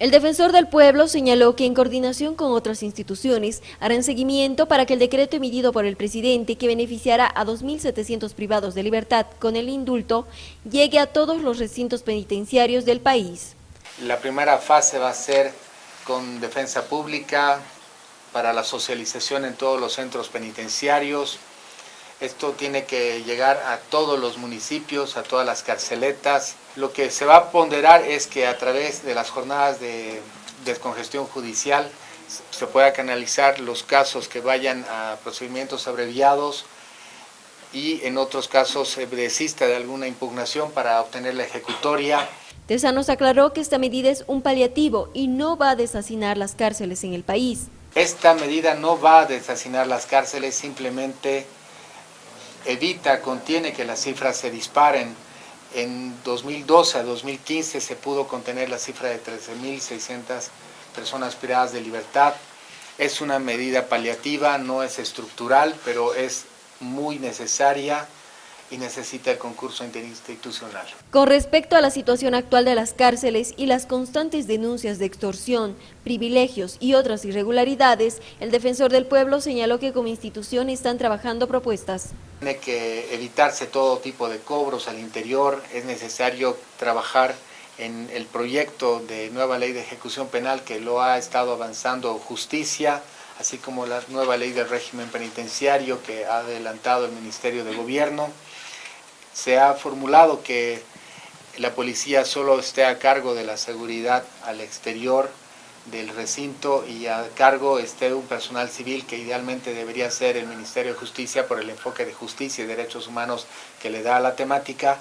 El defensor del pueblo señaló que en coordinación con otras instituciones harán seguimiento para que el decreto emitido por el presidente que beneficiará a 2.700 privados de libertad con el indulto llegue a todos los recintos penitenciarios del país. La primera fase va a ser con defensa pública para la socialización en todos los centros penitenciarios. Esto tiene que llegar a todos los municipios, a todas las carceletas. Lo que se va a ponderar es que a través de las jornadas de descongestión judicial se pueda canalizar los casos que vayan a procedimientos abreviados y en otros casos se desista de alguna impugnación para obtener la ejecutoria. Tesanos aclaró que esta medida es un paliativo y no va a desasinar las cárceles en el país. Esta medida no va a desasinar las cárceles, simplemente evita, contiene que las cifras se disparen. En 2012 a 2015 se pudo contener la cifra de 13.600 personas privadas de libertad. Es una medida paliativa, no es estructural, pero es muy necesaria y necesita el concurso interinstitucional. Con respecto a la situación actual de las cárceles y las constantes denuncias de extorsión, privilegios y otras irregularidades, el defensor del pueblo señaló que como institución están trabajando propuestas. Tiene que evitarse todo tipo de cobros al interior, es necesario trabajar en el proyecto de nueva ley de ejecución penal que lo ha estado avanzando justicia, así como la nueva ley del régimen penitenciario que ha adelantado el Ministerio de Gobierno se ha formulado que la policía solo esté a cargo de la seguridad al exterior del recinto y a cargo esté un personal civil que idealmente debería ser el Ministerio de Justicia por el enfoque de justicia y derechos humanos que le da a la temática,